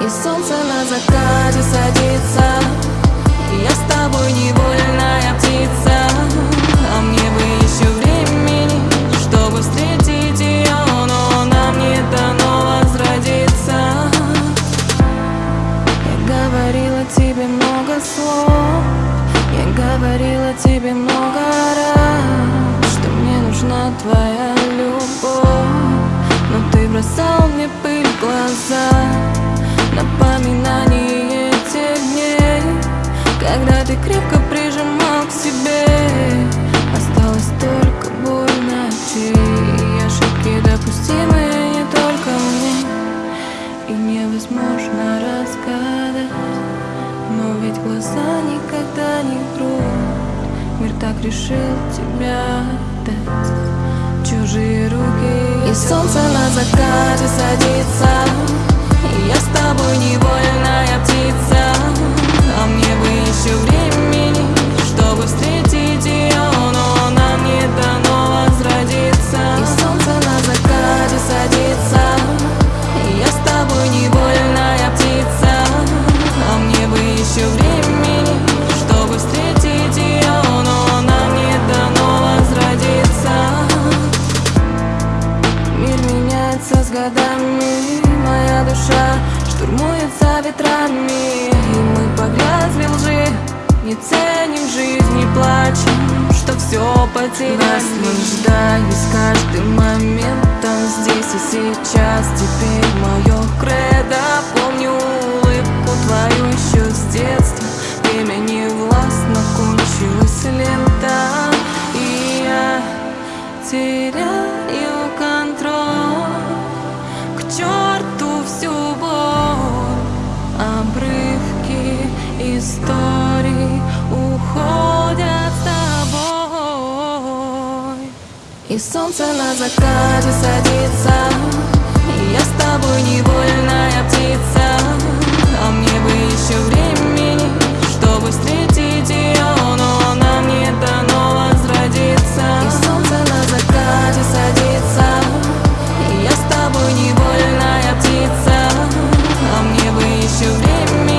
И солнце на закате садится. И я с тобой невольная Ты крепко прижимал к себе. Осталось только боль ночей Ошибки допустимые не только мне. И невозможно разгадать Но ведь глаза никогда не врут. Мир так решил тебя отдать. Чужие руки И солнце на закате садится. Я с тобой невольная душа штурмуется ветрами И мы погрязли лжи, не ценим жизнь, не плачем Что все потеряли. Наслаждаюсь каждым моментом здесь и сейчас. Теперь мое кредо, помню улыбку твою еще с детства. Время не властно, кончилась лента И я теряю истории уходят с тобой. И солнце на закате садится И я с тобой невольная птица. А мне бы еще времени, чтобы встретить ее Но она мне дано возродиться И солнце на закате садится И я с тобой невольная птица. А мне бы еще времени.